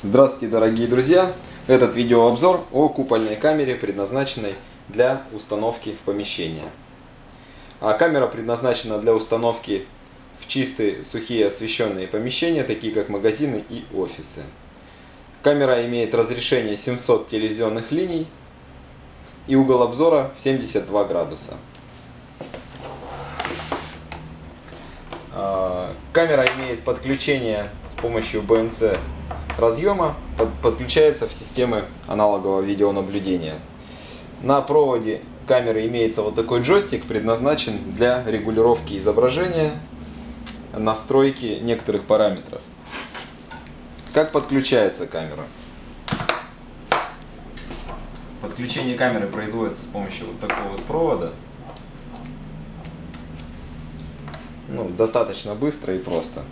Здравствуйте, дорогие друзья! Этот видеообзор о купольной камере, предназначенной для установки в помещение. А камера предназначена для установки в чистые, сухие освещенные помещения, такие как магазины и офисы. Камера имеет разрешение 700 телевизионных линий и угол обзора 72 градуса. А, камера имеет подключение с помощью BNC разъема под, подключается в системы аналогового видеонаблюдения. На проводе камеры имеется вот такой джойстик, предназначен для регулировки изображения, настройки некоторых параметров. Как подключается камера? Подключение камеры производится с помощью вот такого вот провода. Ну, достаточно быстро и просто.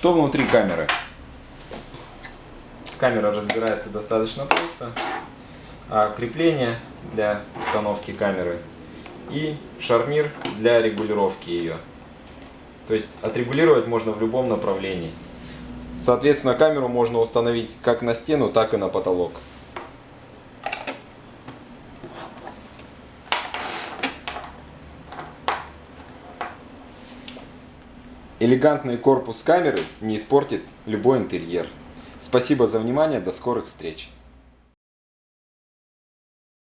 Что внутри камеры? Камера разбирается достаточно просто. А крепление для установки камеры и шарнир для регулировки ее. То есть отрегулировать можно в любом направлении. Соответственно, камеру можно установить как на стену, так и на потолок. Элегантный корпус камеры не испортит любой интерьер. Спасибо за внимание, до скорых встреч!